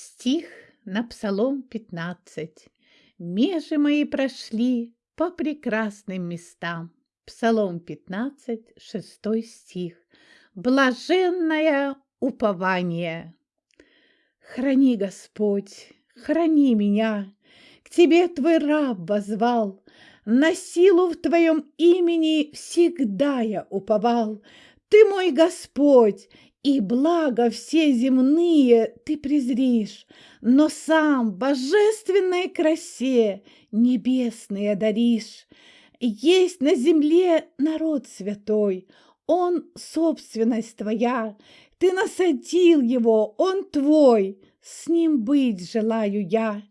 Стих на Псалом 15. Межи мои прошли по прекрасным местам. Псалом 15, 6 стих. Блаженное упование. Храни, Господь, храни меня, К Тебе Твой раб возвал, На силу в Твоем имени Всегда я уповал. Ты мой Господь, и благо все земные ты презришь, но сам божественной красе небесные даришь. Есть на земле народ святой, он собственность твоя, ты насадил его, он твой, с ним быть желаю я.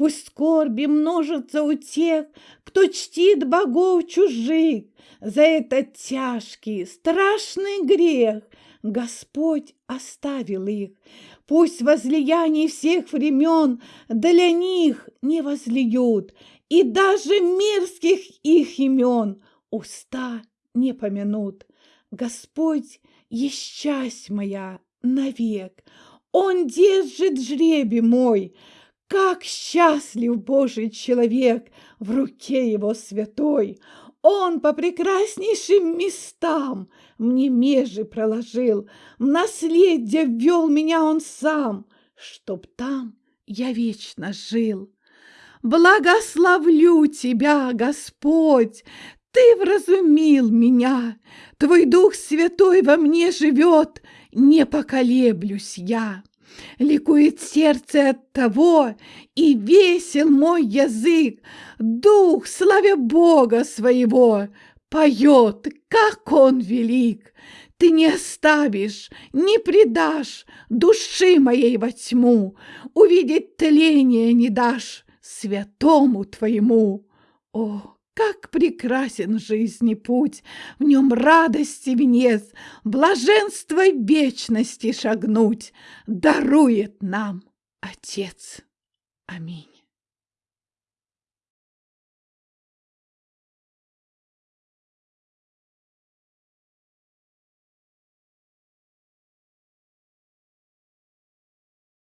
Пусть скорби множатся у тех, кто чтит богов чужих, за этот тяжкий, страшный грех Господь оставил их. Пусть возлияний всех времен для них не возлиют, и даже мерзких их имен уста не помянут. Господь есть часть моя навек, Он держит жребий мой, как счастлив Божий человек в руке его святой! Он по прекраснейшим местам мне межи проложил, В наследие ввел меня он сам, Чтоб там я вечно жил. Благословлю тебя, Господь, Ты вразумил меня, Твой Дух Святой во мне живет, Не поколеблюсь я. Ликует сердце от того, и весел мой язык, Дух, славя Бога своего, поет, как он велик. Ты не оставишь, не предашь души моей во тьму, Увидеть тление не дашь святому твоему. О, как прекрасен жизни путь, В нем радости венец, Блаженство вечности шагнуть Дарует нам Отец. Аминь.